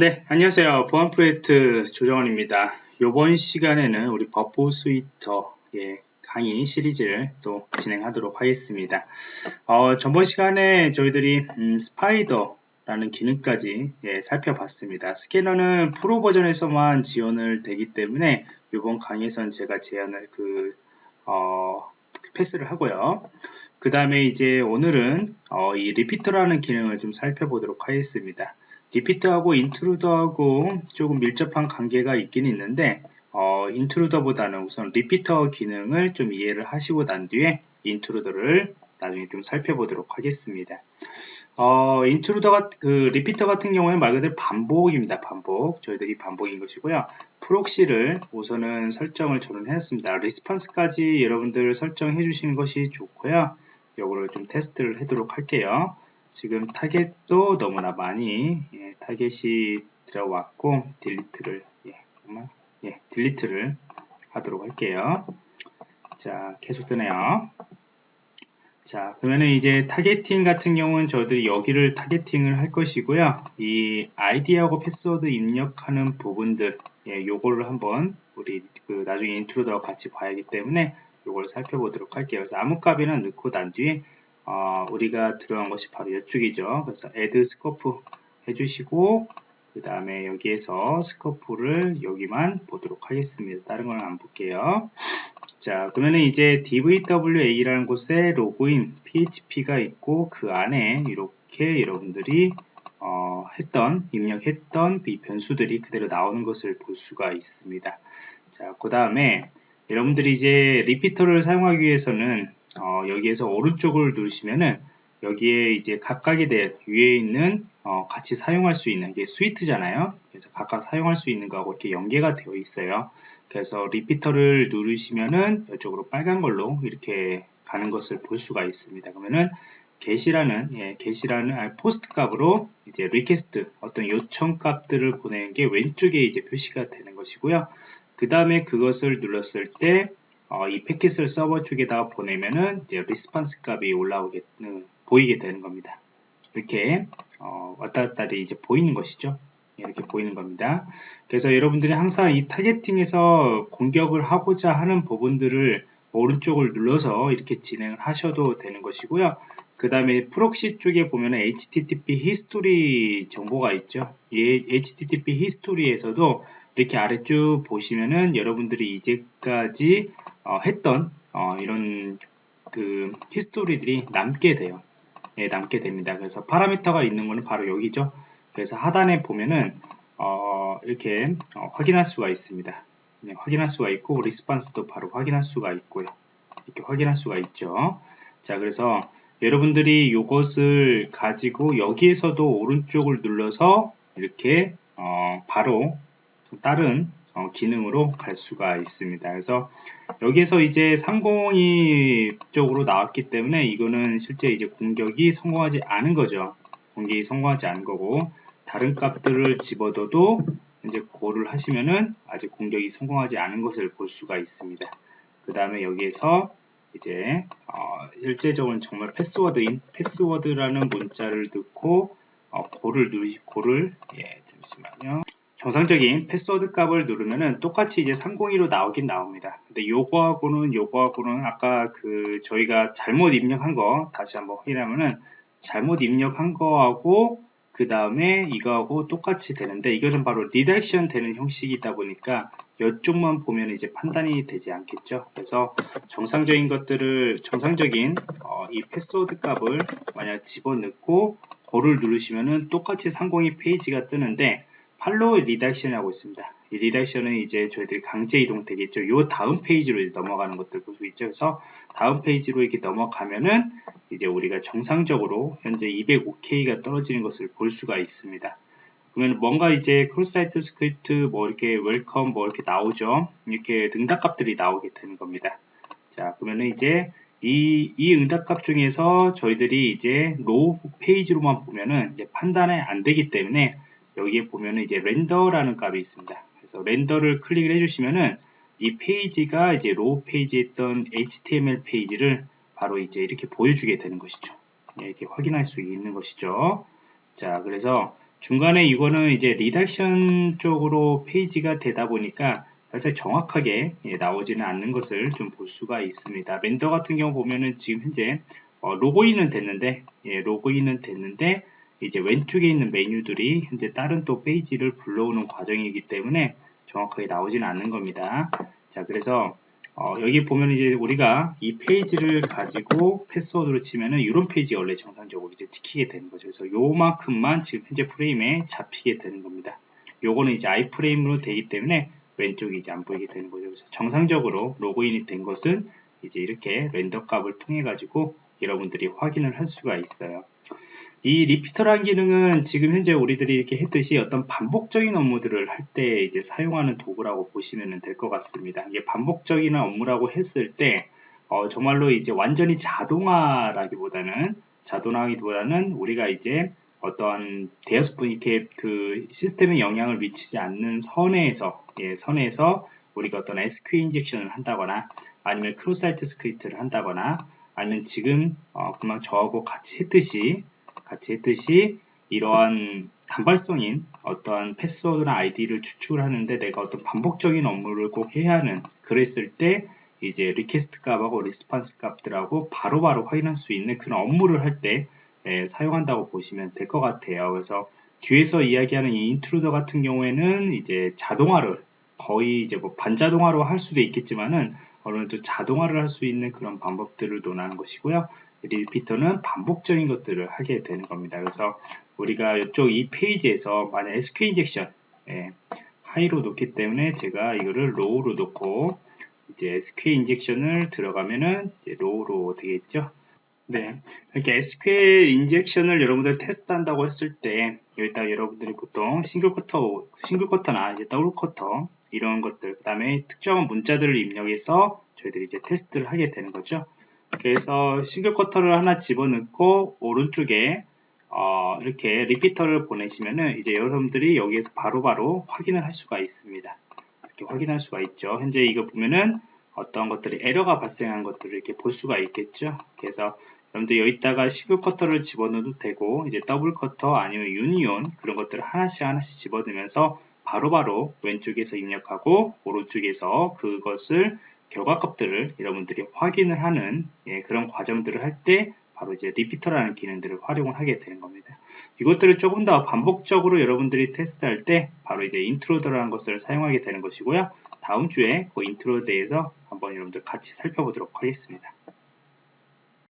네, 안녕하세요. 보안 프로젝트 조정원입니다. 이번 시간에는 우리 Burp Suite 예, 강의 시리즈를 또 진행하도록 하겠습니다. 어, 전번 시간에 저희들이 음, Spider라는 기능까지 예, 살펴봤습니다. 스캐너는 프로 버전에서만 지원을 되기 때문에 이번 강의에선 제가 제안을 그 어, 패스를 하고요. 그 다음에 이제 오늘은 어, 이 Repeater라는 기능을 좀 살펴보도록 하겠습니다. repeat하고 Intruder하고 조금 밀접한 관계가 있긴 있는데 어, Intruder보다는 우선 Repeater 기능을 좀 이해를 하시고 난 뒤에 Intruder를 나중에 좀 살펴보도록 하겠습니다. 어, Intruder 그 Repeater 같은 경우에는 말 그대로 반복입니다. 반복. 저희들이 반복인 것이고요. proxy를 우선은 설정을 저는 했습니다. response까지 여러분들 설정해 주시는 것이 좋고요. 이거를 좀 테스트를 하도록 할게요. 지금 타겟도 너무나 많이 예, 타겟이 들어왔고 delete를 예, 예, delete를 하도록 할게요. 자, 계속 뜨네요. 자, 그러면은 이제 targeting 같은 경우는 저희들이 여기를 targeting을 할 것이고요. 이 아이디하고 패스워드 입력하는 부분들, 예, 요거를 한번 우리 그 나중에 Intruder 같이 봐야 하기 때문에 요걸 살펴보도록 할게요. 그래서 아무 값이나 넣고 난 뒤에 어, 우리가 들어간 것이 바로 이쪽이죠. 그래서 add scope 해주시고 그 다음에 여기에서 스코프를 여기만 보도록 하겠습니다. 다른 건 안 볼게요. 자 그러면 이제 dvwa라는 곳에 로그인 php가 있고 그 안에 이렇게 여러분들이 어, 했던 입력했던 이 변수들이 그대로 나오는 것을 볼 수가 있습니다. 자 그 다음에 여러분들이 이제 Repeater를 사용하기 위해서는 어, 여기에서 오른쪽을 누르시면은 여기에 이제 각각에 대해 위에 있는 어, 같이 사용할 수 있는 게 suite잖아요. 그래서 각각 사용할 수 있는 거하고 이렇게 연계가 되어 있어요. 그래서 Repeater를 누르시면은 이쪽으로 빨간 걸로 이렇게 가는 것을 볼 수가 있습니다. 그러면은 get이라는 예, get이라는 아, POST 값으로 이제 request 어떤 요청 값들을 보내는 게 왼쪽에 이제 표시가 되는 것이고요. 그 다음에 그것을 눌렀을 때 어, 이 패킷을 서버 쪽에다가 보내면은 이제 response 값이 올라오게 음, 보이게 되는 겁니다. 이렇게 어, 왔다 갔다 이제 보이는 것이죠. 이렇게 보이는 겁니다. 그래서 여러분들이 항상 이 targeting에서 공격을 하고자 하는 부분들을 오른쪽을 눌러서 이렇게 진행을 하셔도 되는 것이고요. 그 다음에 proxy 쪽에 보면 HTTP history 정보가 있죠. 이 HTTP history에서도 이렇게 아래쪽 보시면은 여러분들이 이제까지 어, 했던 어, 이런 그 history들이 남게 돼요. 예, 남게 됩니다. 그래서 파라미터가 있는 거는 바로 여기죠. 그래서 하단에 보면은 어, 이렇게 어, 확인할 수가 있습니다. 네, 확인할 수가 있고 response도 바로 확인할 수가 있고요. 이렇게 확인할 수가 있죠. 자, 그래서 여러분들이 이것을 가지고 여기에서도 오른쪽을 눌러서 이렇게 어, 바로 다른 어, 기능으로 갈 수가 있습니다. 그래서 여기에서 이제 상공이 쪽으로 나왔기 때문에 이거는 실제 이제 공격이 성공하지 않은 거죠. 공격이 성공하지 않은 거고 다른 값들을 집어둬도 이제 고를 하시면은 아직 공격이 성공하지 않은 것을 볼 수가 있습니다. 그 다음에 여기에서 이제 어, 실제적으로는 정말 패스워드인 패스워드라는 문자를 넣고 어, Go를 누르시 Go를 예 잠시만요 정상적인 패스워드 값을 누르면은 똑같이 이제 302로 나오긴 나옵니다. 근데 요거하고는 요거하고는 아까 그 저희가 잘못 입력한 거 다시 한번 확인하면은 잘못 입력한 거하고 그 다음에 이거하고 똑같이 되는데 이것은 바로 redirection 되는 형식이다 보니까 이쪽만 보면 이제 판단이 되지 않겠죠. 그래서 정상적인 것들을 정상적인 어, 이 패스워드 값을 만약 집어넣고 Go를 누르시면은 똑같이 302 페이지가 뜨는데 follow redirection이라고 있습니다. 이 redirection은 이제 저희들이 강제 이동 되겠죠. 요 다음 페이지로 넘어가는 것들 볼 수 있죠. 그래서 다음 페이지로 이렇게 넘어가면은 이제 우리가 정상적으로 현재 200 OK가 떨어지는 것을 볼 수가 있습니다. 그러면 뭔가 이제 cross-site script 뭐 이렇게 welcome 뭐 이렇게 나오죠. 이렇게 응답값들이 나오게 되는 겁니다. 자, 그러면은 이제 이, 이 응답값 중에서 저희들이 이제 raw 페이지로만 보면은 이제 판단이 안 되기 때문에 여기에 보면은 이제 render라는 값이 있습니다. 그래서 render를 클릭을 해주시면은 이 페이지가 이제 raw 페이지에 있던 HTML 페이지를 바로 이제 이렇게 보여주게 되는 것이죠. 네, 이렇게 확인할 수 있는 것이죠. 자, 그래서 중간에 이거는 이제 redirection 쪽으로 페이지가 되다 보니까 살짝 정확하게 예, 나오지는 않는 것을 좀 볼 수가 있습니다. render 같은 경우 보면은 지금 현재 어, 로그인은 됐는데 예, 로그인은 됐는데 이제 왼쪽에 있는 메뉴들이 현재 다른 또 페이지를 불러오는 과정이기 때문에 정확하게 나오지는 않는 겁니다. 자 그래서 어, 여기 보면 이제 우리가 이 페이지를 가지고 패스워드로 치면은 이런 페이지 원래 정상적으로 이제 찍히게 되는 거죠. 그래서 요만큼만 지금 현재 프레임에 잡히게 되는 겁니다. 요거는 이제 아이프레임으로 되기 때문에 왼쪽이 이제 안 보이게 되는 거죠. 그래서 정상적으로 로그인이 된 것은 이제 이렇게 렌더 값을 통해 가지고 여러분들이 확인을 할 수가 있어요. 이 리피터라는 기능은 지금 현재 우리들이 이렇게 했듯이 어떤 반복적인 업무들을 할 때 이제 사용하는 도구라고 보시면 될 것 같습니다. 이게 반복적인 업무라고 했을 때 어, 정말로 이제 완전히 자동화라기보다는 자동화기보다는 우리가 이제 어떠한 대여섯 분 이렇게 그 시스템에 영향을 미치지 않는 선에서 예, 선에서 우리가 어떤 SQL 인젝션을 한다거나 아니면 cross-site script를 한다거나 아니면 지금 어, 금방 저하고 같이 했듯이 같이 했듯이 이러한 단발성인 어떠한 패스워드나 아이디를 추출을 하는데 내가 어떤 반복적인 업무를 꼭 해야 하는 그랬을 때 이제 request 값하고 response 값들하고 바로바로 확인할 수 있는 그런 업무를 할때 예, 사용한다고 보시면 될 것 같아요. 그래서 뒤에서 이야기하는 이 Intruder 같은 경우에는 이제 자동화를 거의 이제 뭐 반자동화로 할 수도 있겠지만은 어느 정도 자동화를 할 수 있는 그런 방법들을 논하는 것이고요. Repeater는 반복적인 것들을 하게 되는 겁니다. 그래서 우리가 이쪽 이 페이지에서 만약 SQL injection 예, high로 놓기 때문에 제가 이거를 low로 놓고 이제 SQ 인젝션을 들어가면은 이제 low로 되겠죠. 네, 이렇게 SQL injection을 여러분들 테스트한다고 했을 때 여기다 여러분들이 보통 single quote, single quote나 이제 double quote 이런 것들 그 다음에 특정한 문자들을 입력해서 저희들이 이제 테스트를 하게 되는 거죠. 그래서 single quote를 하나 집어넣고 오른쪽에 어, 이렇게 repeater를 보내시면은 이제 여러분들이 여기에서 바로바로 바로 확인을 할 수가 있습니다. 이렇게 확인할 수가 있죠. 현재 이거 보면은 어떤 것들이 에러가 발생한 것들을 이렇게 볼 수가 있겠죠. 그래서 여러분들 여기다가 single quote를 집어넣어도 되고 이제 double quote 아니면 union 그런 것들을 하나씩 하나씩 집어넣으면서 바로바로 바로 왼쪽에서 입력하고 오른쪽에서 그것을 결과값들을 여러분들이 확인을 하는 예, 그런 과정들을 할 때 바로 이제 repeater라는 기능들을 활용을 하게 되는 겁니다. 이것들을 조금 더 반복적으로 여러분들이 테스트할 때 바로 이제 intruder라는 것을 사용하게 되는 것이고요. 다음 주에 그 인트로에 대해서 한번 여러분들 같이 살펴보도록 하겠습니다.